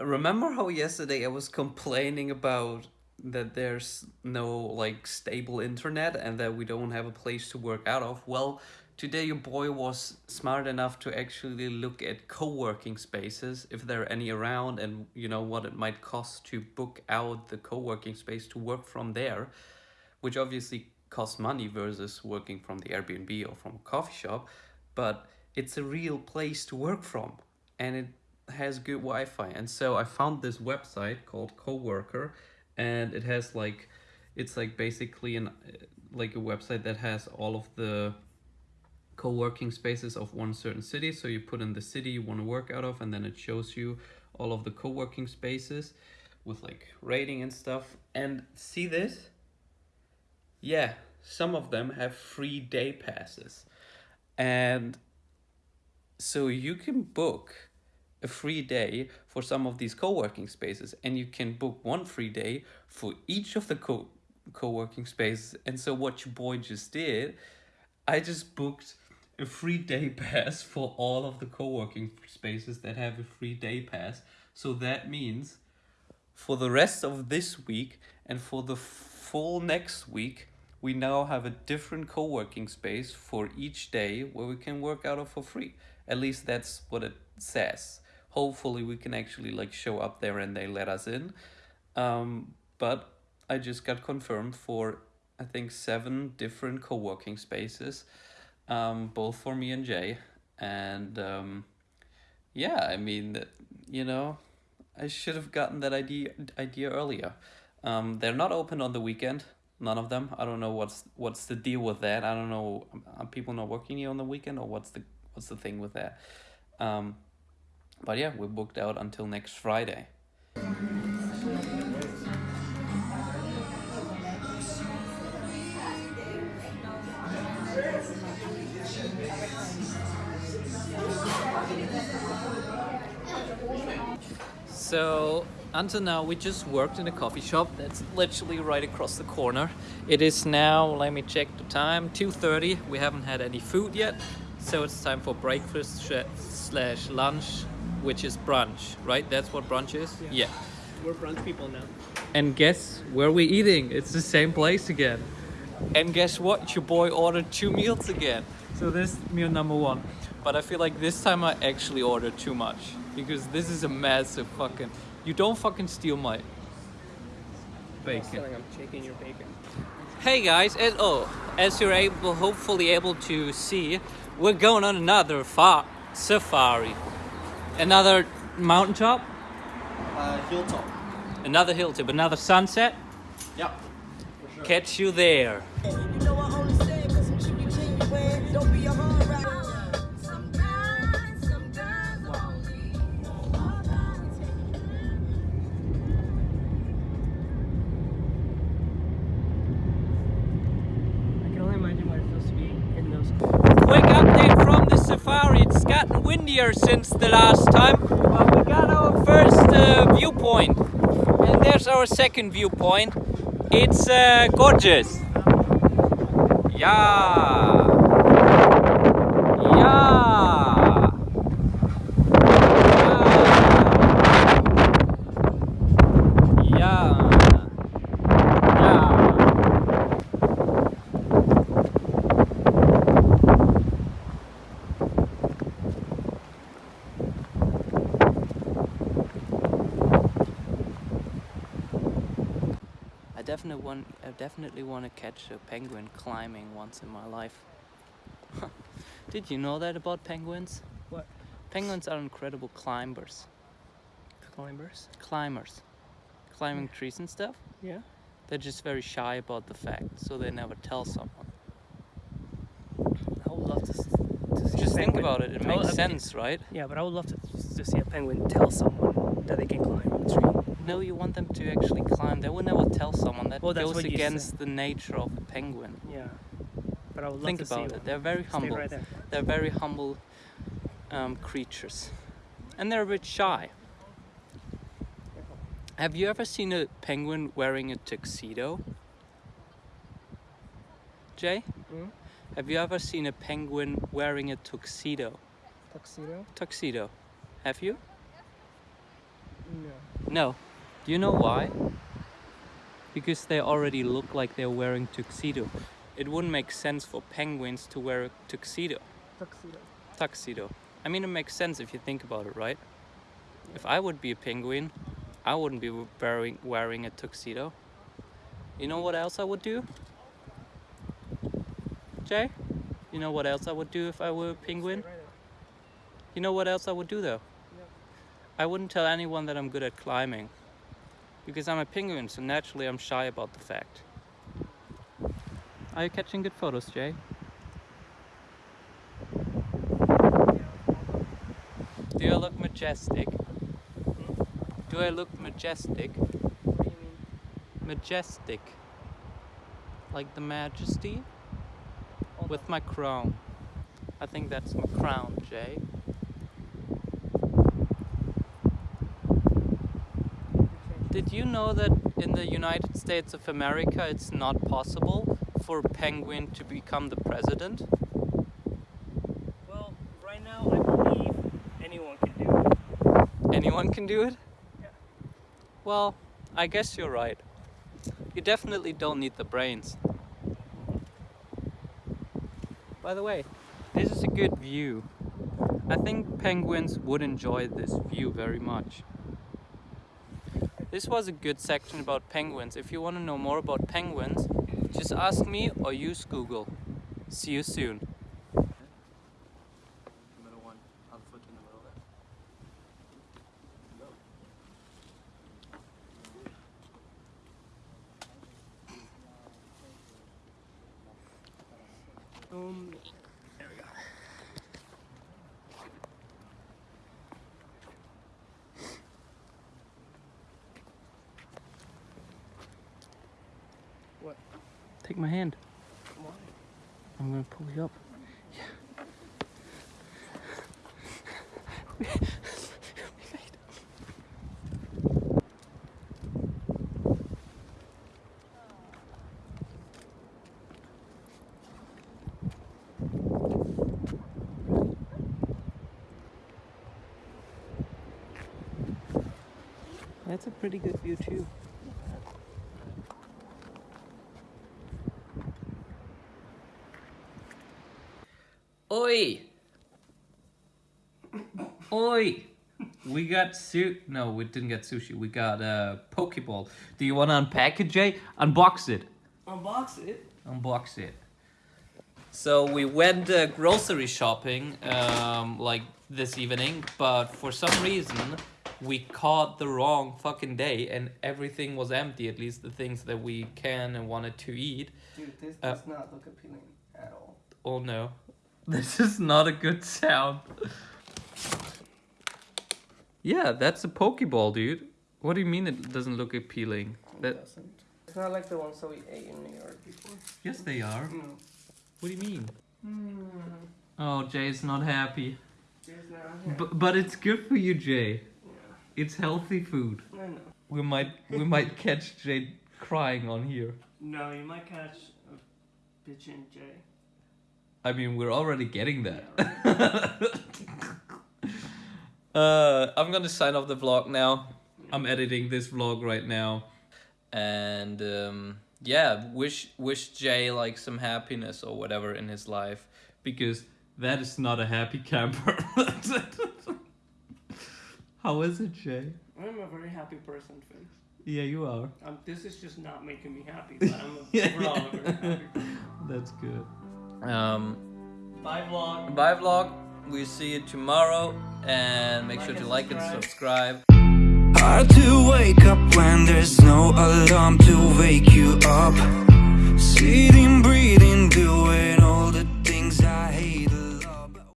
remember how yesterday I was complaining about that there's no like stable internet and that we don't have a place to work out of? Well, today your boy was smart enough to actually look at co-working spaces if there are any around and you know what it might cost to book out the co-working space to work from there, which obviously costs money versus working from the Airbnb or from a coffee shop, but it's a real place to work from and it has good Wi-Fi. And so I found this website called Coworker, and it has like, it's like basically an like a website that has all of the co-working spaces of one certain city. So you put in the city you want to work out of, and then it shows you all of the co-working spaces with like rating and stuff. And see this? Yeah, some of them have free day passes. And so you can book a free day for some of these co-working spaces and you can book one free day for each of the co co-working spaces. And so what your boy just did i just booked a free day pass for all of the co-working spaces that have a free day pass. So that means for the rest of this week and for the full next week we now have a different co-working space for each day where we can work out of for free. At least that's what it says hopefully we can actually like show up there and they let us in. Um, but i just got confirmed for i think seven different co-working spaces um, both for me and jay. And um, yeah i mean you know i should have gotten that idea idea earlier. Um, they're not open on the weekend none of them. I don't know what's what's the deal with that. I don't know are people not working here on the weekend or what's the what's the thing with that? Um, but yeah, we're booked out until next Friday. So until now we just worked in a coffee shop that's literally right across the corner. It is now, let me check the time, 2.30. We haven't had any food yet. So it's time for breakfast slash lunch which is brunch, right? That's what brunch is? Yeah. yeah. We're brunch people now. And guess where we're eating? It's the same place again. And guess what? Your boy ordered two meals again. So this meal number one. But I feel like this time I actually ordered too much. Because this is a massive fucking... You don't fucking steal my bacon. I'm taking your bacon. Hey guys, as, oh, as you're able, hopefully able to see, we're going on another fa safari. Another mountaintop? Uh, hilltop. Another hilltop, another sunset? Yep. Sure. Catch you there. Windier since the last time, but we got our first uh, viewpoint. And there's our second viewpoint. It's uh, gorgeous. Yeah. Yeah. Yeah. Yeah. I definitely want I definitely want to catch a penguin climbing once in my life. Did you know that about penguins? What? Penguins are incredible climbers. Climbers? Climbers. Climbing trees and stuff. Yeah. They're just very shy about the fact, so they never tell someone. I would love to, to see Just a think about it, it makes would- sense, right? Yeah, but I would love to, to see a penguin tell someone that they can climb a tree. No, you want them to actually climb. They will never tell someone. That Well, goes against the nature of a penguin. Yeah. But I would love Think to see about one. it. They're very humble. right. They're very humble um, creatures. And they're a bit shy. Have you ever seen a penguin wearing a tuxedo? Jay? Hmm? Have you ever seen a penguin wearing a tuxedo? Tuxedo? Tuxedo. Have you? No. No. Do you know why? Because they already look like they're wearing tuxedo. It wouldn't make sense for penguins to wear a tuxedo. Tuxedo. Tuxedo. I mean, it makes sense if you think about it, right? If I would be a penguin, I wouldn't be wearing wearing a tuxedo. You know what else I would do? Jay? You know what else I would do if I were a penguin? You know what else I would do though? I wouldn't tell anyone that I'm good at climbing. Because I'm a penguin, so naturally I'm shy about the fact. Are you catching good photos, Jay? Do I look majestic? Do I look majestic? What do you mean? Majestic. Like the majesty? With my crown. I think that's my crown, Jay. Did you know that in the United States of America it's not possible for a penguin to become the president? Well, right now I believe anyone can do it. Anyone can do it? Yeah. Well, I guess you're right. You definitely don't need the brains. By the way, this is a good view. I think penguins would enjoy this view very much. This was a good section about penguins. If you want to know more about penguins, just ask me or use Google. See you soon. Middle one. Other foot in the middle there. Um, what? Take my hand. Why? I'm gonna pull you up. That's a pretty good view too. Oi! Oi! We got su- No, we didn't get sushi. We got a uh, poke bowl. Do you want to unpack it, Jay? Unbox it. Unbox it. Unbox it. So we went uh, grocery shopping um, like this evening, but for some reason we caught the wrong fucking day and everything was empty. At least the things that we can and wanted to eat. Dude, this Uh, does not look appealing at all. Oh no. This is not a good sound. yeah, that's a poke bowl, dude. What do you mean it doesn't look appealing? It That doesn't. It's not like the ones that we ate in New York before. Yes, they are. Mm. What do you mean? Mm. Oh, Jay's not happy. There's not here. But but it's good for you, Jay. Yeah, It's healthy food. I know. We might we might catch Jay crying on here. No, you might catch a bitch and Jay. I mean, we're already getting that. uh, I'm gonna sign off the vlog now. I'm editing this vlog right now, and um, yeah, wish wish Jay like some happiness or whatever in his life because that is not a happy camper. How is it, Jay? I'm a very happy person, Finn. Yeah, you are. Um, this is just not making me happy, but I'm a, Yeah. overall a very happy person. That's good. Um, Bye, vlog. bye vlog. We see you tomorrow, and make Like sure to and like and subscribe. subscribe. Hard to wake up when there's no alarm to wake you up. City